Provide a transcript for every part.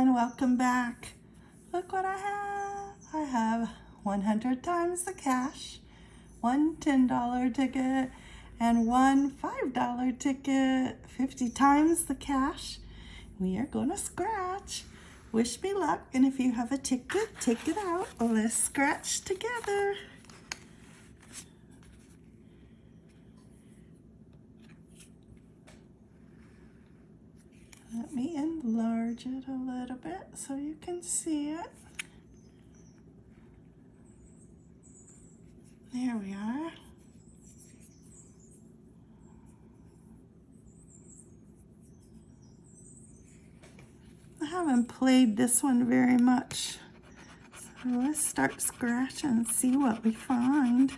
everyone, welcome back. Look what I have. I have 100 times the cash, one $10 ticket, and one $5 ticket, 50 times the cash. We are gonna scratch. Wish me luck, and if you have a ticket, take it out. Let's scratch together. Let me it a little bit so you can see it. There we are. I haven't played this one very much. So let's start scratching and see what we find.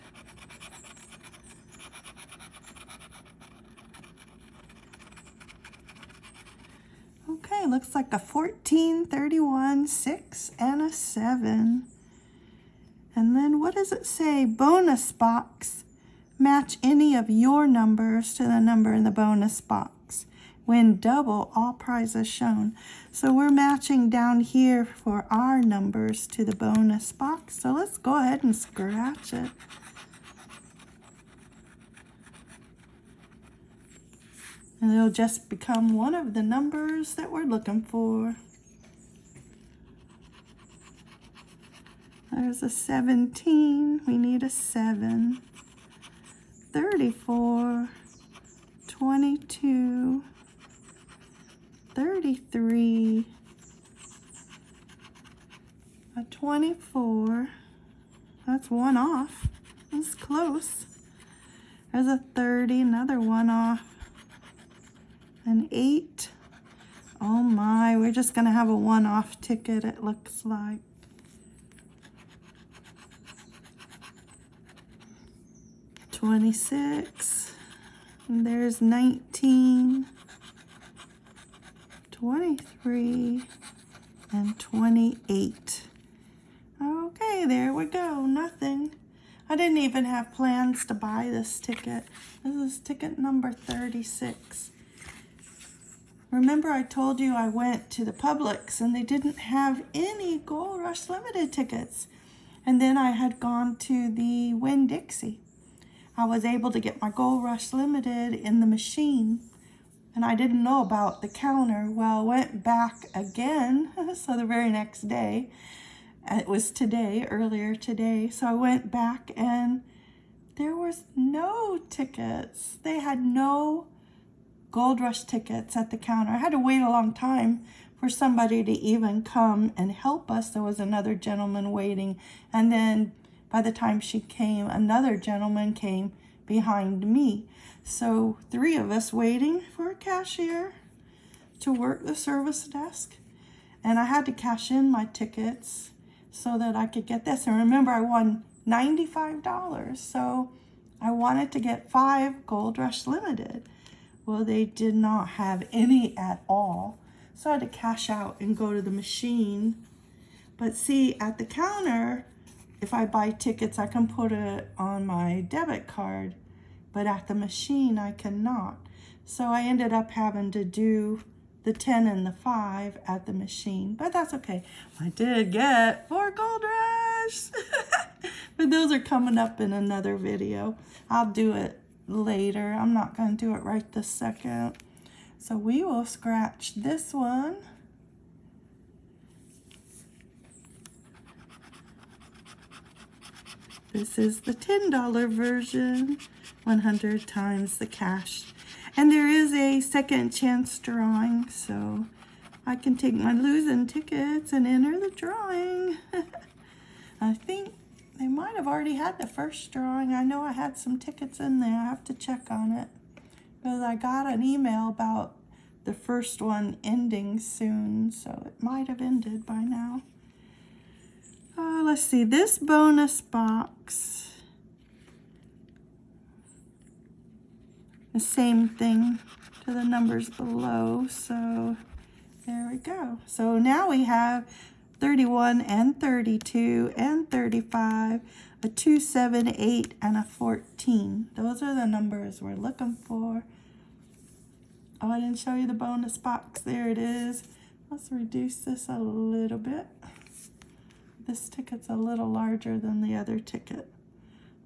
Looks like a 14, 31, 6, and a 7. And then what does it say? Bonus box. Match any of your numbers to the number in the bonus box. Win double, all prizes shown. So we're matching down here for our numbers to the bonus box. So let's go ahead and scratch it. And it'll just become one of the numbers that we're looking for. There's a 17. We need a 7. 34. 22. 33. A 24. That's one off. That's close. There's a 30, another one off an eight. Oh my, we're just gonna have a one-off ticket, it looks like. Twenty-six, and there's nineteen, twenty-three, and twenty-eight. Okay, there we go, nothing. I didn't even have plans to buy this ticket. This is ticket number 36. Remember I told you I went to the Publix and they didn't have any Gold Rush Limited tickets. And then I had gone to the Winn-Dixie. I was able to get my Gold Rush Limited in the machine. And I didn't know about the counter. Well, I went back again, so the very next day. It was today, earlier today. So I went back and there was no tickets. They had no Gold Rush tickets at the counter. I had to wait a long time for somebody to even come and help us. There was another gentleman waiting. And then by the time she came, another gentleman came behind me. So three of us waiting for a cashier to work the service desk. And I had to cash in my tickets so that I could get this. And remember, I won $95. So I wanted to get five Gold Rush Limited. Well, they did not have any at all. So I had to cash out and go to the machine. But see, at the counter, if I buy tickets, I can put it on my debit card. But at the machine, I cannot. So I ended up having to do the 10 and the 5 at the machine. But that's okay. I did get four Gold Rush. but those are coming up in another video. I'll do it later. I'm not going to do it right this second. So we will scratch this one. This is the $10 version, 100 times the cash. And there is a second chance drawing, so I can take my losing tickets and enter the drawing. I think they might have already had the first drawing. I know I had some tickets in there. I have to check on it. Because I got an email about the first one ending soon. So it might have ended by now. Uh, let's see. This bonus box. The same thing to the numbers below. So there we go. So now we have 31 and 32 and 35, a 2, 7, 8, and a 14. Those are the numbers we're looking for. Oh, I didn't show you the bonus box. There it is. Let's reduce this a little bit. This ticket's a little larger than the other ticket.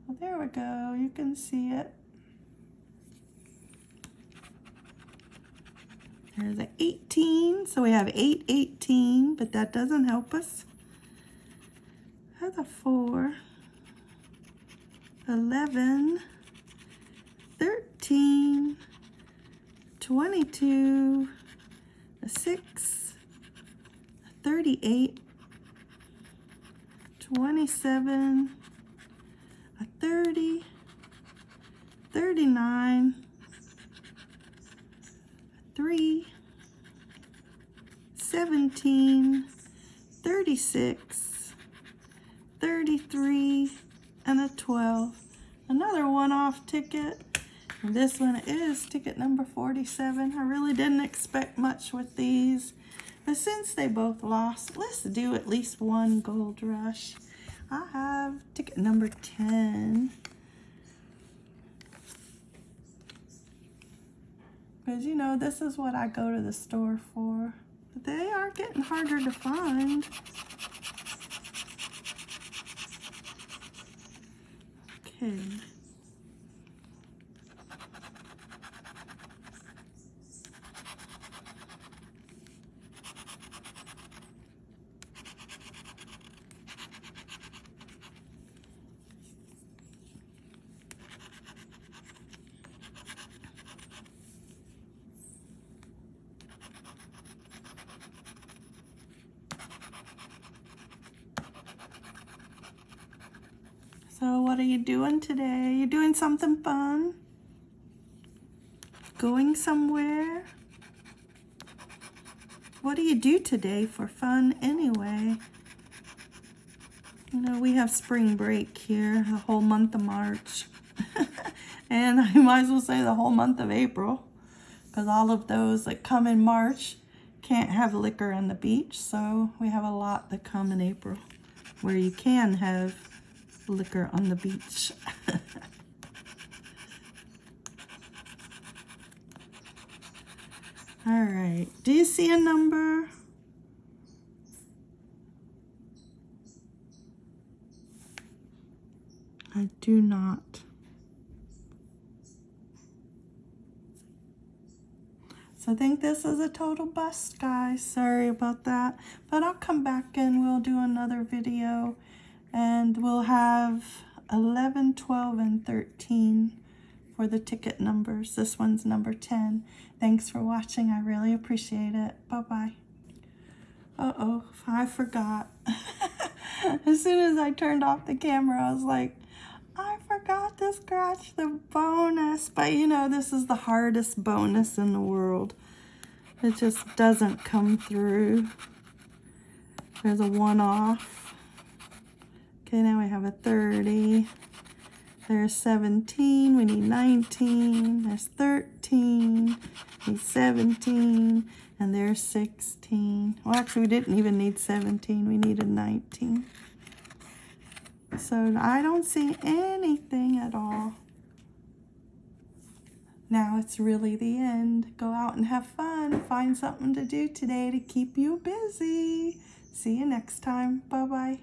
Well, there we go. You can see it. There's an 18, so we have 8, 18, but that doesn't help us. There's a 4, 11, 13, 22, a 6, 38, 27, a 30, 39, 3, 17, 36, 33, and a 12. Another one-off ticket. And this one is ticket number 47. I really didn't expect much with these. But since they both lost, let's do at least one gold rush. I have ticket number 10. You know, this is what I go to the store for. But they are getting harder to find. Okay. So what are you doing today? You doing something fun? Going somewhere? What do you do today for fun anyway? You know, we have spring break here, the whole month of March. and I might as well say the whole month of April. Because all of those that come in March can't have liquor on the beach. So we have a lot that come in April where you can have liquor on the beach. All right, do you see a number? I do not. So I think this is a total bust, guys. Sorry about that. But I'll come back and we'll do another video and we'll have 11, 12, and 13 for the ticket numbers. This one's number 10. Thanks for watching. I really appreciate it. Bye-bye. Uh-oh, I forgot. as soon as I turned off the camera, I was like, I forgot to scratch the bonus. But you know, this is the hardest bonus in the world. It just doesn't come through. There's a one-off. Okay, now we have a 30. There's 17. We need 19. There's 13. We need 17. And there's 16. Well, actually, we didn't even need 17. We needed 19. So I don't see anything at all. Now it's really the end. Go out and have fun. Find something to do today to keep you busy. See you next time. Bye-bye.